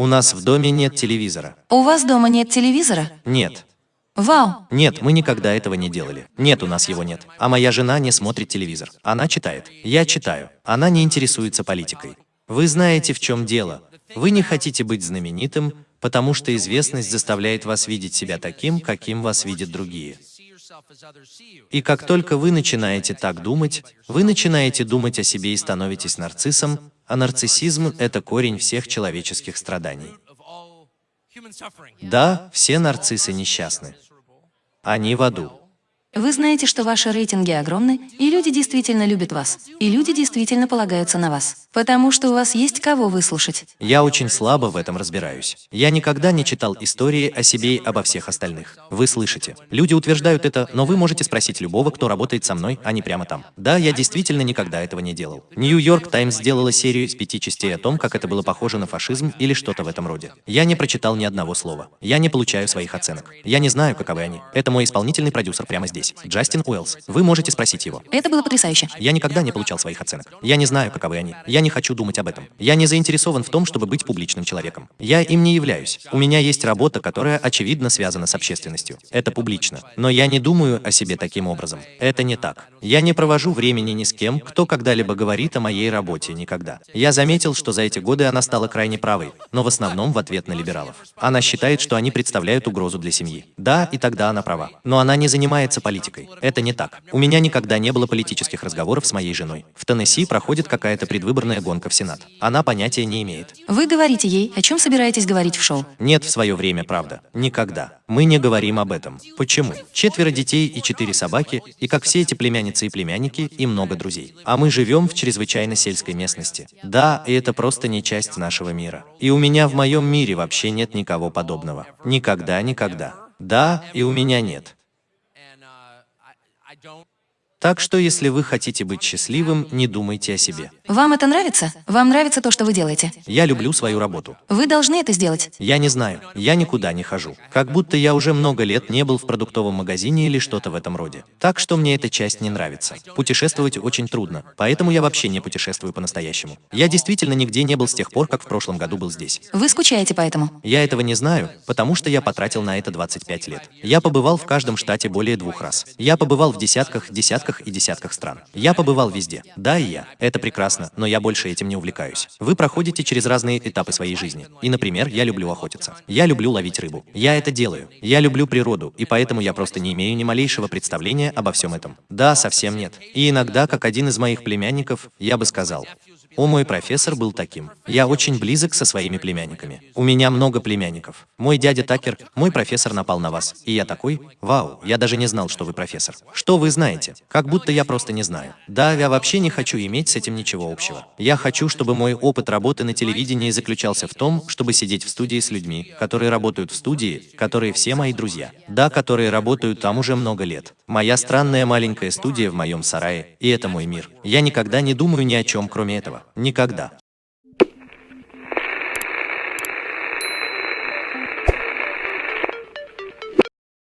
У нас в доме нет телевизора. У вас дома нет телевизора? Нет. Вау! Нет, мы никогда этого не делали. Нет, у нас его нет. А моя жена не смотрит телевизор. Она читает. Я читаю. Она не интересуется политикой. Вы знаете, в чем дело. Вы не хотите быть знаменитым, потому что известность заставляет вас видеть себя таким, каким вас видят другие. И как только вы начинаете так думать, вы начинаете думать о себе и становитесь нарциссом, а нарциссизм – это корень всех человеческих страданий. Да, все нарциссы несчастны. Они в аду. Вы знаете, что ваши рейтинги огромны, и люди действительно любят вас, и люди действительно полагаются на вас, потому что у вас есть кого выслушать. Я очень слабо в этом разбираюсь. Я никогда не читал истории о себе и обо всех остальных. Вы слышите. Люди утверждают это, но вы можете спросить любого, кто работает со мной, а не прямо там. Да, я действительно никогда этого не делал. Нью-Йорк Таймс сделала серию из пяти частей о том, как это было похоже на фашизм или что-то в этом роде. Я не прочитал ни одного слова. Я не получаю своих оценок. Я не знаю, каковы они. Это мой исполнительный продюсер прямо здесь здесь. Джастин Уэллс. Вы можете спросить его. Это было потрясающе. Я никогда не получал своих оценок. Я не знаю, каковы они. Я не хочу думать об этом. Я не заинтересован в том, чтобы быть публичным человеком. Я им не являюсь. У меня есть работа, которая очевидно связана с общественностью. Это публично. Но я не думаю о себе таким образом. Это не так. Я не провожу времени ни с кем, кто когда-либо говорит о моей работе никогда. Я заметил, что за эти годы она стала крайне правой, но в основном в ответ на либералов. Она считает, что они представляют угрозу для семьи. Да, и тогда она права. Но она не занимается политикой. Это не так. У меня никогда не было политических разговоров с моей женой. В Теннесси проходит какая-то предвыборная гонка в Сенат. Она понятия не имеет. Вы говорите ей, о чем собираетесь говорить в шоу? Нет в свое время, правда. Никогда. Мы не говорим об этом. Почему? Четверо детей и четыре собаки, и как все эти племянницы и племянники, и много друзей. А мы живем в чрезвычайно сельской местности. Да, и это просто не часть нашего мира. И у меня в моем мире вообще нет никого подобного. Никогда, никогда. Да, и у меня нет. don't Так что, если вы хотите быть счастливым, не думайте о себе. Вам это нравится? Вам нравится то, что вы делаете? Я люблю свою работу. Вы должны это сделать. Я не знаю. Я никуда не хожу. Как будто я уже много лет не был в продуктовом магазине или что-то в этом роде. Так что мне эта часть не нравится. Путешествовать очень трудно, поэтому я вообще не путешествую по-настоящему. Я действительно нигде не был с тех пор, как в прошлом году был здесь. Вы скучаете по этому? Я этого не знаю, потому что я потратил на это 25 лет. Я побывал в каждом штате более двух раз. Я побывал в десятках, десятках десятках и десятках стран. Я побывал везде. Да, и я. Это прекрасно, но я больше этим не увлекаюсь. Вы проходите через разные этапы своей жизни. И, например, я люблю охотиться. Я люблю ловить рыбу. Я это делаю. Я люблю природу, и поэтому я просто не имею ни малейшего представления обо всем этом. Да, совсем нет. И иногда, как один из моих племянников, я бы сказал, о, мой профессор был таким. Я очень близок со своими племянниками. У меня много племянников. Мой дядя Такер, мой профессор напал на вас. И я такой, вау, я даже не знал, что вы профессор. Что вы знаете? Как будто я просто не знаю. Да, я вообще не хочу иметь с этим ничего общего. Я хочу, чтобы мой опыт работы на телевидении заключался в том, чтобы сидеть в студии с людьми, которые работают в студии, которые все мои друзья. Да, которые работают там уже много лет. Моя странная маленькая студия в моем сарае, и это мой мир. Я никогда не думаю ни о чем, кроме этого. Никогда.